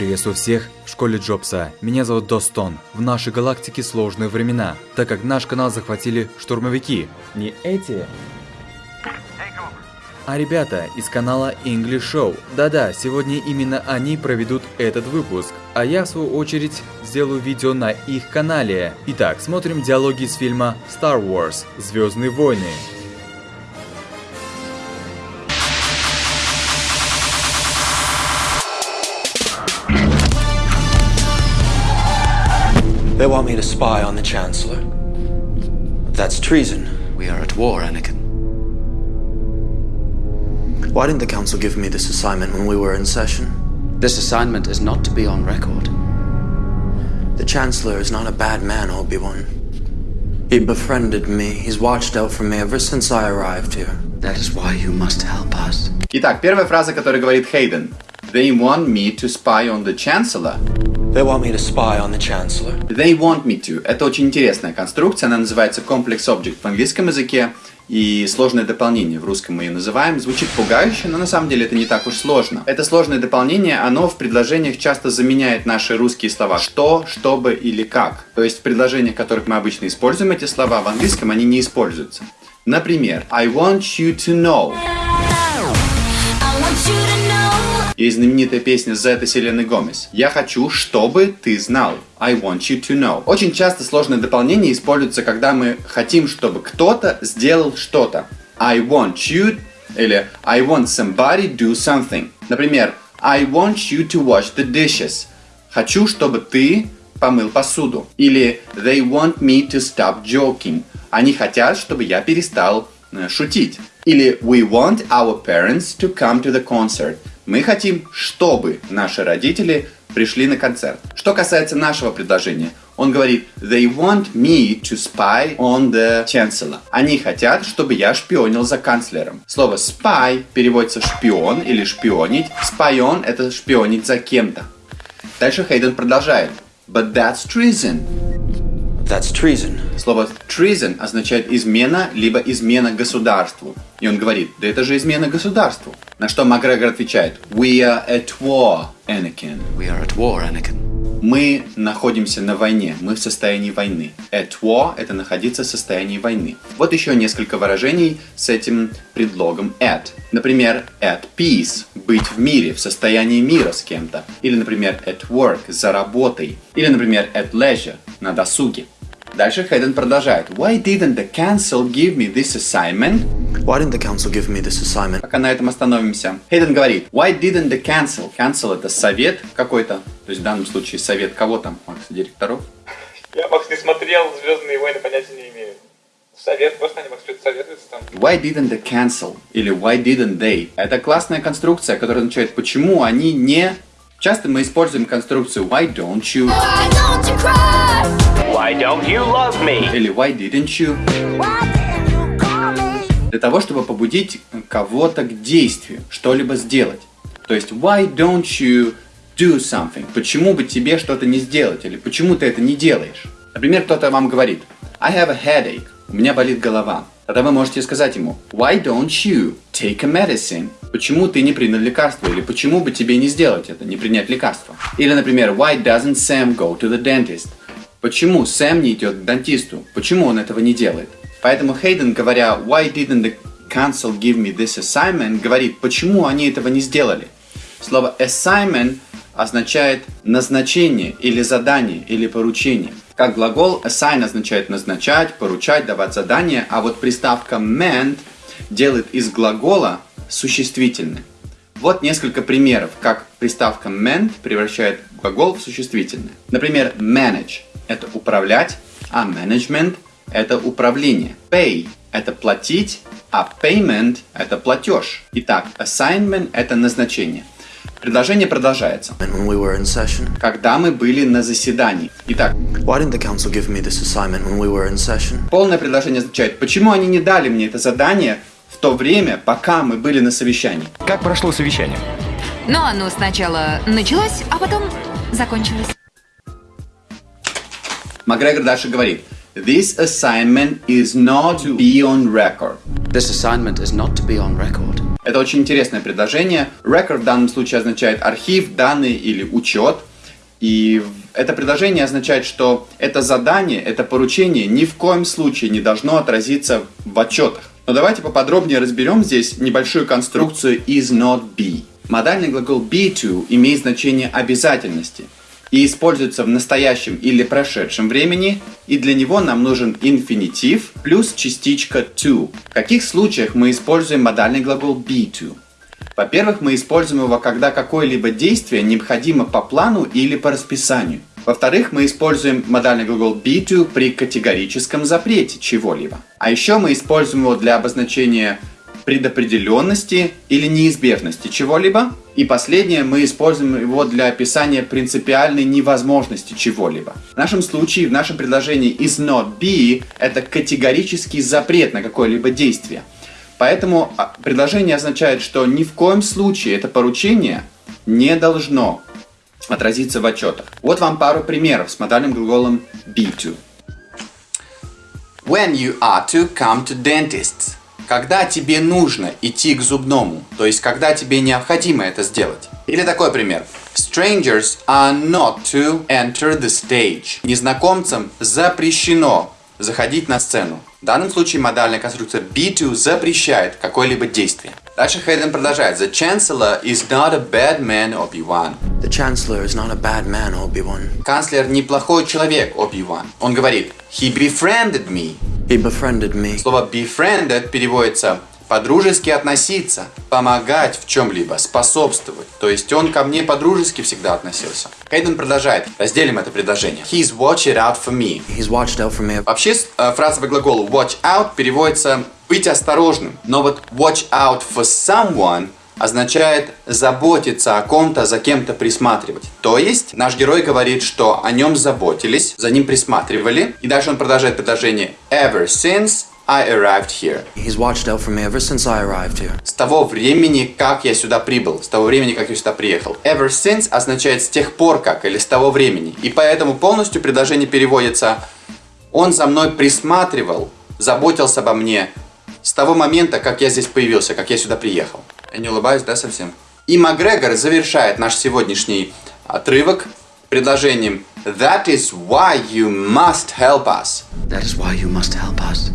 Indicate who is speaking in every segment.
Speaker 1: Приветствую всех в школе Джобса. Меня зовут Достон. В нашей галактике сложные времена, так как наш канал захватили штурмовики. Не эти, а ребята из канала English Show. Да-да, сегодня именно они проведут этот выпуск, а я в свою очередь сделаю видео на их канале. Итак, смотрим диалоги из фильма Star Wars Звездные войны.
Speaker 2: They want me to spy on the Chancellor. That's treason.
Speaker 3: We are at war, Anakin.
Speaker 2: Why didn't the Council give me this assignment when we were in session?
Speaker 3: This assignment is not to be on record.
Speaker 2: The Chancellor is not a bad man, Obi-Wan. He befriended me. He's watched out for me ever since I arrived here.
Speaker 3: That is why you must help us.
Speaker 4: Итак, первая фраза, которую говорит Хейден. They want me to spy on the Chancellor.
Speaker 2: They want me to spy on the Chancellor.
Speaker 4: They want me to. Это очень интересная конструкция. Она называется Complex Object в английском языке. И сложное дополнение, в русском мы ее называем, звучит пугающе, но на самом деле это не так уж сложно. Это сложное дополнение, оно в предложениях часто заменяет наши русские слова «что», «чтобы» или «как». То есть в предложениях, в которых мы обычно используем эти слова, в английском они не используются. Например, I want you to know. Есть знаменитая песня Зета Селены Гомес. «Я хочу, чтобы ты знал». I want you to know. Очень часто сложное дополнение используется, когда мы хотим, чтобы кто-то сделал что-то. I want you или I want somebody do something. Например, I want you to wash the dishes. Хочу, чтобы ты помыл посуду. Или They want me to stop joking. Они хотят, чтобы я перестал э, шутить. Или We want our parents to come to the concert. Мы хотим, чтобы наши родители пришли на концерт. Что касается нашего предложения, он говорит They want me to spy on the chancellor. Они хотят, чтобы я шпионил за канцлером. Слово spy переводится шпион или шпионить. On это шпионить за кем-то. Дальше Хейден продолжает. But that's treason.
Speaker 2: That's treason.
Speaker 4: Слово treason означает измена, либо измена государству. И он говорит, да это же измена государству. На что Макгрегор отвечает, We are at war, Anakin.
Speaker 3: We are at war, Anakin.
Speaker 4: Мы находимся на войне, мы в состоянии войны. At war – это находиться в состоянии войны. Вот еще несколько выражений с этим предлогом at. Например, at peace – быть в мире, в состоянии мира с кем-то. Или, например, at work – за работой. Или, например, at leisure – на досуге. Дальше Хейден продолжает. Why didn't the council give me this assignment?
Speaker 2: Why didn't the Council give me this assignment?
Speaker 4: Пока на этом остановимся. Хейден говорит. Why didn't the council? Council это совет какой-то. То есть в данном случае совет кого там? Макс, директоров?
Speaker 5: Я, Макс, не смотрел «Звездные войны», понятия не имею. Совет, просто они, Макс, что-то советуются там.
Speaker 4: Why didn't the council? Или why didn't they? Это классная конструкция, которая означает, почему они не... Часто мы используем конструкцию why don't you?
Speaker 6: Why don't you?
Speaker 7: Why don't you love me?
Speaker 4: Или why didn't you?
Speaker 6: Why didn't you call me?
Speaker 4: Для того, чтобы побудить кого-то к действию, что-либо сделать. То есть why don't you do something? Почему бы тебе что-то не сделать? Или почему ты это не делаешь? Например, кто-то вам говорит I have a headache. У меня болит голова. Тогда вы можете сказать ему Why don't you take a medicine? Почему ты не принял лекарство? Или почему бы тебе не сделать это, не принять лекарство? Или, например, Why doesn't Sam go to the dentist? Почему Сэм не идет к дантисту? Почему он этого не делает? Поэтому Хейден, говоря Why didn't the council give me this assignment, говорит, почему они этого не сделали? Слово assignment означает назначение или задание или поручение. Как глагол assign означает назначать, поручать, давать задание, а вот приставка meant делает из глагола существительное. Вот несколько примеров, как приставка meant превращает глагол в существительное. Например, manage – это управлять, а management – это управление. Pay – это платить, а payment – это платеж. Итак, assignment – это назначение. Предложение продолжается.
Speaker 2: We.
Speaker 4: Когда мы были на заседании. Итак,
Speaker 2: Why didn't the Council give me this assignment when we were in session?
Speaker 4: полное предложение означает, почему они не дали мне это задание в то время, пока мы были на совещании.
Speaker 1: Как прошло совещание?
Speaker 8: Но оно сначала началось, а потом закончилось.
Speaker 4: Макгрегор дальше говорит, This assignment is not to be on record.
Speaker 3: This assignment is not to be on record.
Speaker 4: Это очень интересное предложение. Record в данном случае означает архив, данные или учет. И это предложение означает, что это задание, это поручение ни в коем случае не должно отразиться в отчетах. Но давайте поподробнее разберем здесь небольшую конструкцию is not be. Модальный глагол be to имеет значение обязательности и используется в настоящем или прошедшем времени, и для него нам нужен инфинитив плюс частичка to. В каких случаях мы используем модальный глагол be to? Во-первых, мы используем его, когда какое-либо действие необходимо по плану или по расписанию. Во-вторых, мы используем модальный глагол be to при категорическом запрете чего-либо. А еще мы используем его для обозначения предопределенности или неизбежности чего-либо. И последнее, мы используем его для описания принципиальной невозможности чего-либо. В нашем случае, в нашем предложении is not be это категорический запрет на какое-либо действие. Поэтому а, предложение означает, что ни в коем случае это поручение не должно отразиться в отчетах. Вот вам пару примеров с модальным глаголом be to. When you are to come to dentists. Когда тебе нужно идти к зубному, то есть когда тебе необходимо это сделать. Или такой пример. Strangers are not to enter the stage. Незнакомцам запрещено заходить на сцену. В данном случае модальная конструкция be to запрещает какое-либо действие. Дальше Хейден продолжает. The Chancellor is not a bad man, Obi-Wan.
Speaker 2: The Chancellor is not a bad man, Obi-Wan.
Speaker 4: Канцлер неплохой человек, Оби-Ван. Он говорит, he befriended me.
Speaker 2: He befriended me.
Speaker 4: Слово befriended переводится по-дружески относиться, помогать в чем-либо, способствовать. То есть он ко мне по-дружески всегда относился. Кейден продолжает. Разделим это предложение. He's watching out for me.
Speaker 2: He's watched out for me.
Speaker 4: Вообще э, фразовый глагол watch out переводится быть осторожным. Но вот watch out for someone означает заботиться о ком-то, за кем-то присматривать. То есть наш герой говорит, что о нем заботились, за ним присматривали. И дальше он продолжает предложение ever since I arrived here.
Speaker 2: He's watched out for me ever since I arrived here.
Speaker 4: С того времени, как я сюда прибыл, с того времени, как я сюда приехал. Ever since означает с тех пор как или с того времени. И поэтому полностью предложение переводится Он за мной присматривал, заботился обо мне с того момента, как я здесь появился, как я сюда приехал. Я не улыбаюсь, да, совсем? И Макгрегор завершает наш сегодняшний отрывок предложением That is why you must help us.
Speaker 3: That is why you must help us.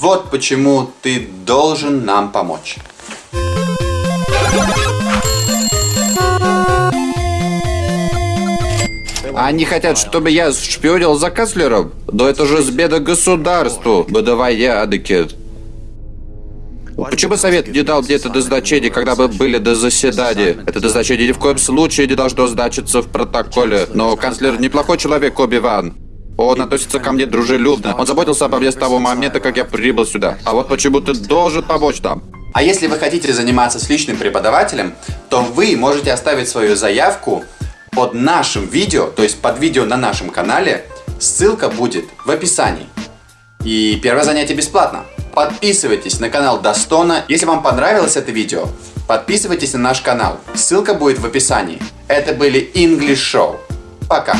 Speaker 4: Вот почему ты должен нам помочь.
Speaker 9: Они хотят, чтобы я шпионил за канцлером? Да это же сбеда государству. Быдовая адекет. Почему совет не дал мне это дозначение, когда мы были до заседания? Это дозначение ни в коем случае не должно значиться в протоколе. Но канцлер неплохой человек, Оби-Ван. Он относится ко мне дружелюбно. Он заботился обо мне с того момента, как я прибыл сюда. А вот почему ты должен помочь нам.
Speaker 4: А если вы хотите заниматься с личным преподавателем, то вы можете оставить свою заявку под нашим видео, то есть под видео на нашем канале. Ссылка будет в описании. И первое занятие бесплатно. Подписывайтесь на канал Достона. Если вам понравилось это видео, подписывайтесь на наш канал. Ссылка будет в описании. Это были English Show. Пока.